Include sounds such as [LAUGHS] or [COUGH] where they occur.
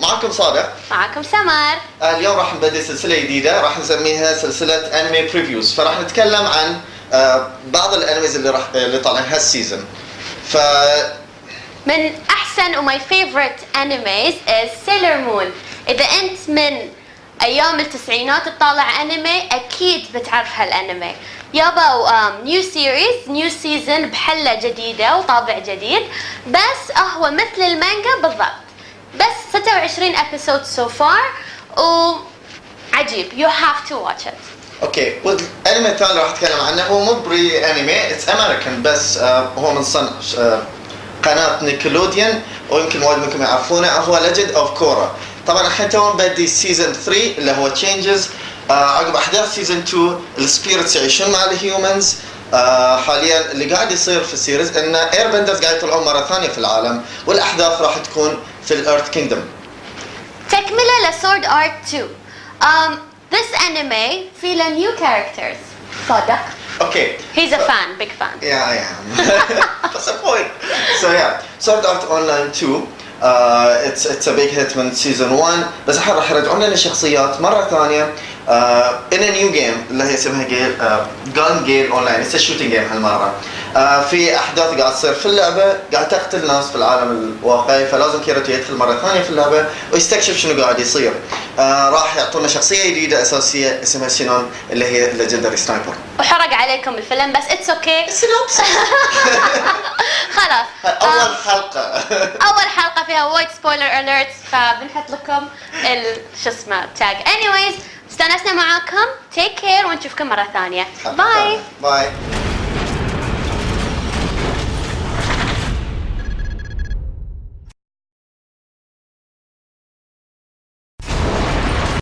معكم صادق. معكم سمر. آه، اليوم راح نبدي سلسلة جديدة راح نسميها سلسلة anime previews فراح نتكلم عن آه، بعض ال animes اللي راح اللي طالعين هال season ف من أحسن و my favorite anime is Sailor Moon اذا انت من أيام التسعينات تطالع انمي أكيد بتعرف هالانمي يابا new series new season بحلة جديدة وطابع جديد. بس هو مثل المانجا بالضبط. بس 26 episode so far وعجيب you have to watch it Okay. والانمي الثاني راح أتكلم عنه. هو مو pure anime it's American بس آه، هو من صنع آه، قناة نيكلوديان ويمكن وايد منكم يعرفونه هو Legend of Korra طبعا الحين تو بدي season 3 اللي هو Changes عقب أحداث season 2 ال spirits يعيشون مع ال humans آه حاليا اللي قاعد يصير في ال series ان airbenders قاعد يطلعون مرة ثانية في العالم والأحداث راح تكون في الارث كينجدوم تكملة لسورد ارت 2 um, this anime فيه له new characters صادق اوكي he's a fan big fan Yeah, I am. [LAUGHS] [LAUGHS] That's the point. So yeah, Sword Art Online 2 uh, it's it's a big hit من season 1 بس الحين راح يرجعون لنا شخصيات مرة ثانية uh, in a new game اللي هي اسمها جيل uh, Gun Gale Online it's a shooting game هالمرة. uh, في أحداث قاعد تصير في اللعبة قاعد تقتل ناس في العالم الواقعي فلازم كيريتو يدخل مرة ثانية في اللعبة ويستكشف شنو قاعد يصير. uh, راح يعطونا شخصية جديدة أساسية اسمها سينون اللي هي Legendary Sniper. وحرق عليكم الفيلم بس it's okay Synopsis. خلاص. أول um, حلقة. [LAUGHS] أول حلقة فيها وايد spoiler alerts فبنحط لكم ال شو اسمه tag anyways استانسنا معاكم. take care ونشوفكم مرة ثانية. bye bye